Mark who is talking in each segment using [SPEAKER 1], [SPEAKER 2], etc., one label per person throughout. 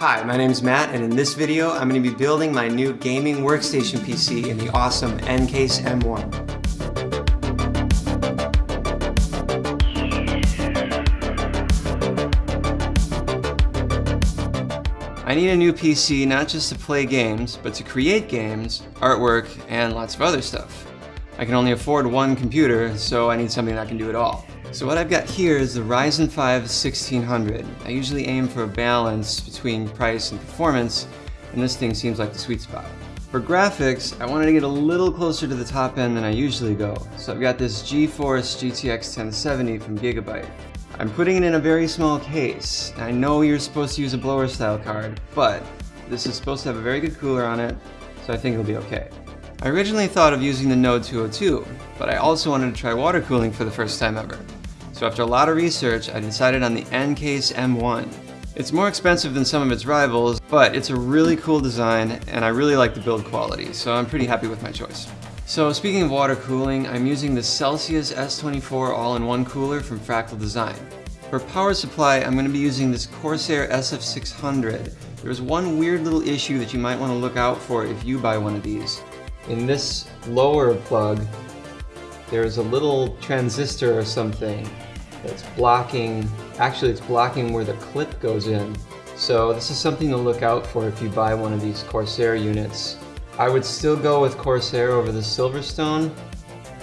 [SPEAKER 1] Hi, my name is Matt, and in this video, I'm going to be building my new gaming workstation PC in the awesome Ncase M1. I need a new PC not just to play games, but to create games, artwork, and lots of other stuff. I can only afford one computer, so I need something that can do it all. So what I've got here is the Ryzen 5 1600. I usually aim for a balance between price and performance, and this thing seems like the sweet spot. For graphics, I wanted to get a little closer to the top end than I usually go, so I've got this GeForce GTX 1070 from Gigabyte. I'm putting it in a very small case. I know you're supposed to use a blower style card, but this is supposed to have a very good cooler on it, so I think it'll be okay. I originally thought of using the Node 202, but I also wanted to try water cooling for the first time ever. So after a lot of research, I decided on the Ncase M1. It's more expensive than some of its rivals, but it's a really cool design and I really like the build quality, so I'm pretty happy with my choice. So speaking of water cooling, I'm using the Celsius S24 all-in-one cooler from Fractal Design. For power supply, I'm going to be using this Corsair SF600. There's one weird little issue that you might want to look out for if you buy one of these. In this lower plug, there's a little transistor or something that's blocking, actually it's blocking where the clip goes in. So this is something to look out for if you buy one of these Corsair units. I would still go with Corsair over the Silverstone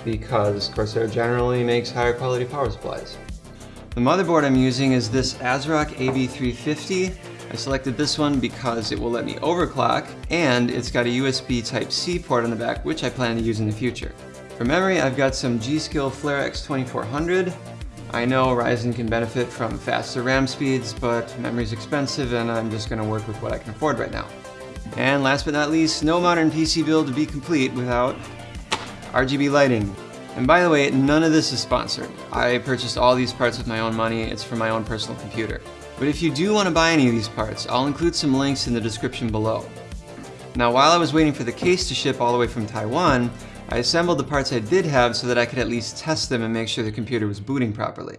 [SPEAKER 1] because Corsair generally makes higher quality power supplies. The motherboard I'm using is this ASRock AB350. I selected this one because it will let me overclock and it's got a USB Type-C port on the back which I plan to use in the future. For memory, I've got some G.Skill Flare X2400. I know Ryzen can benefit from faster RAM speeds, but memory's expensive and I'm just going to work with what I can afford right now. And last but not least, no modern PC build to be complete without RGB lighting. And by the way, none of this is sponsored. I purchased all these parts with my own money, it's for my own personal computer. But if you do want to buy any of these parts, I'll include some links in the description below. Now while I was waiting for the case to ship all the way from Taiwan, I assembled the parts I did have so that I could at least test them and make sure the computer was booting properly.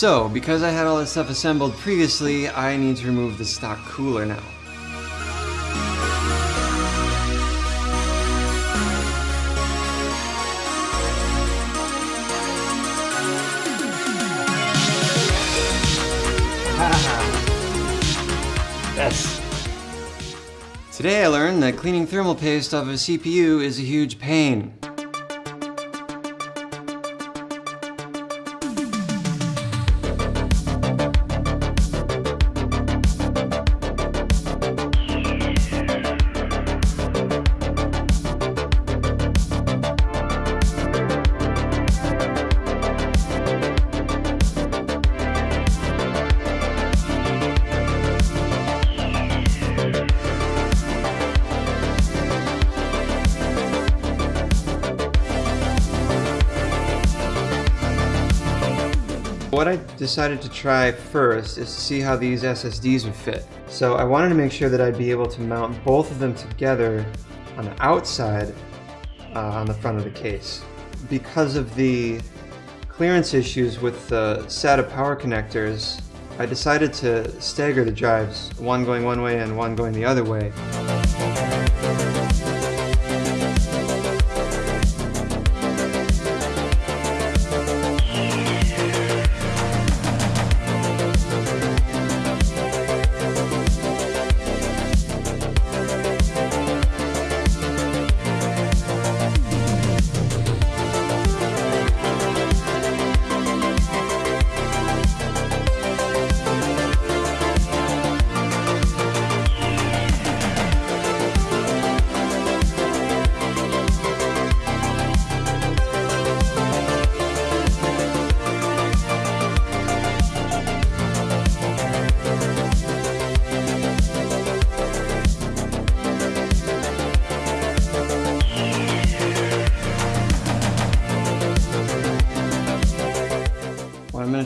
[SPEAKER 1] So, because I had all this stuff assembled previously, I need to remove the stock cooler now. yes! Today I learned that cleaning thermal paste off of a CPU is a huge pain. What I decided to try first is to see how these SSDs would fit. So I wanted to make sure that I'd be able to mount both of them together on the outside uh, on the front of the case. Because of the clearance issues with the SATA power connectors, I decided to stagger the drives, one going one way and one going the other way.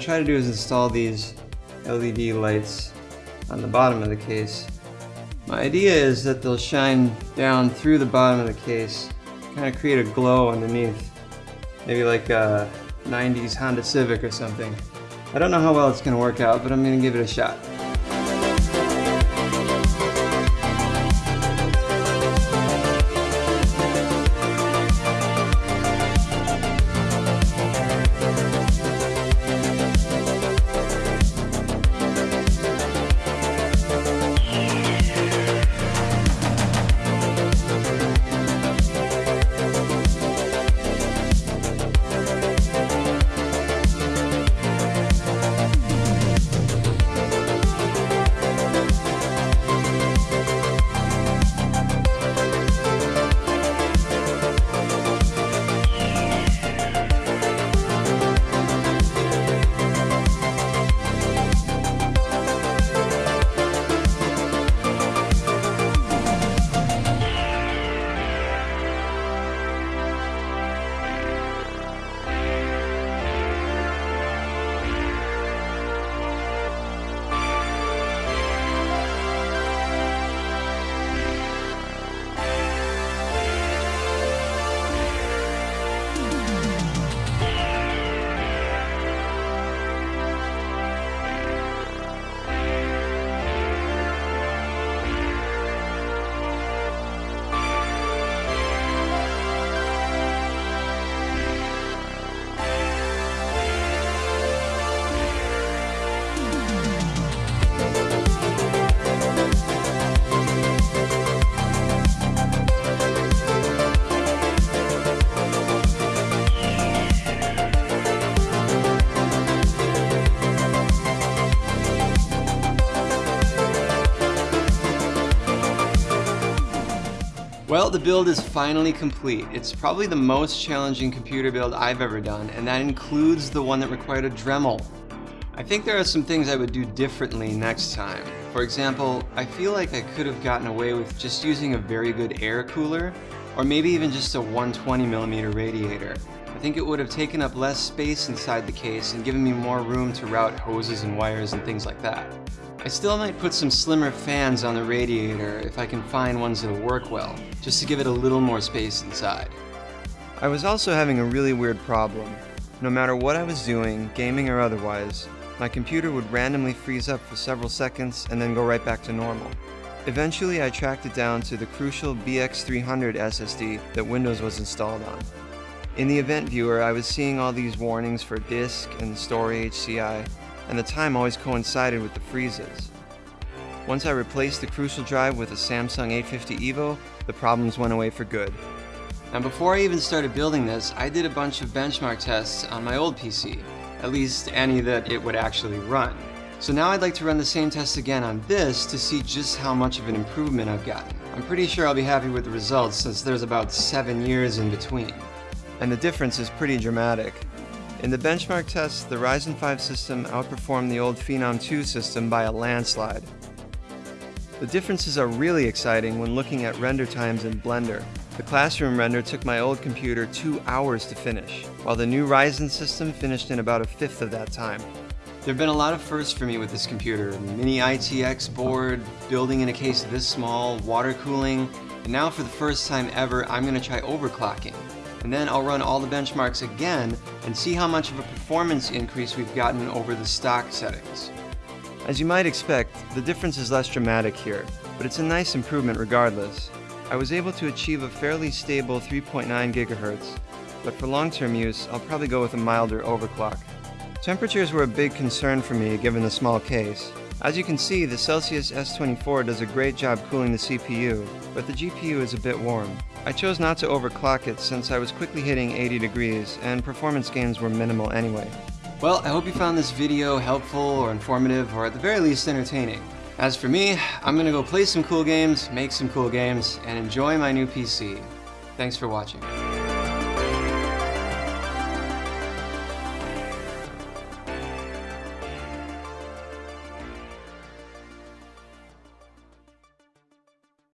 [SPEAKER 1] Try to do is install these LED lights on the bottom of the case. My idea is that they'll shine down through the bottom of the case, kind of create a glow underneath. Maybe like a 90s Honda Civic or something. I don't know how well it's going to work out, but I'm going to give it a shot. Well, the build is finally complete. It's probably the most challenging computer build I've ever done, and that includes the one that required a Dremel. I think there are some things I would do differently next time. For example, I feel like I could have gotten away with just using a very good air cooler, or maybe even just a 120mm radiator. I think it would have taken up less space inside the case and given me more room to route hoses and wires and things like that. I still might put some slimmer fans on the radiator if I can find ones that'll work well, just to give it a little more space inside. I was also having a really weird problem. No matter what I was doing, gaming or otherwise, my computer would randomly freeze up for several seconds and then go right back to normal. Eventually I tracked it down to the crucial BX300 SSD that Windows was installed on. In the event viewer, I was seeing all these warnings for disk and storahci, and the time always coincided with the freezes. Once I replaced the Crucial drive with a Samsung 850 EVO, the problems went away for good. Now before I even started building this, I did a bunch of benchmark tests on my old PC, at least any that it would actually run. So now I'd like to run the same test again on this to see just how much of an improvement I've gotten. I'm pretty sure I'll be happy with the results since there's about 7 years in between. And the difference is pretty dramatic. In the benchmark test, the Ryzen 5 system outperformed the old Phenom 2 system by a landslide. The differences are really exciting when looking at render times in Blender. The classroom render took my old computer two hours to finish, while the new Ryzen system finished in about a fifth of that time. There have been a lot of firsts for me with this computer. Mini ITX board, building in a case this small, water cooling, and now for the first time ever, I'm going to try overclocking and then I'll run all the benchmarks again and see how much of a performance increase we've gotten over the stock settings. As you might expect, the difference is less dramatic here, but it's a nice improvement regardless. I was able to achieve a fairly stable 3.9 GHz, but for long-term use, I'll probably go with a milder overclock. Temperatures were a big concern for me given the small case, as you can see, the Celsius S24 does a great job cooling the CPU, but the GPU is a bit warm. I chose not to overclock it since I was quickly hitting 80 degrees, and performance gains were minimal anyway. Well, I hope you found this video helpful or informative, or at the very least entertaining. As for me, I'm gonna go play some cool games, make some cool games, and enjoy my new PC. Thanks for watching.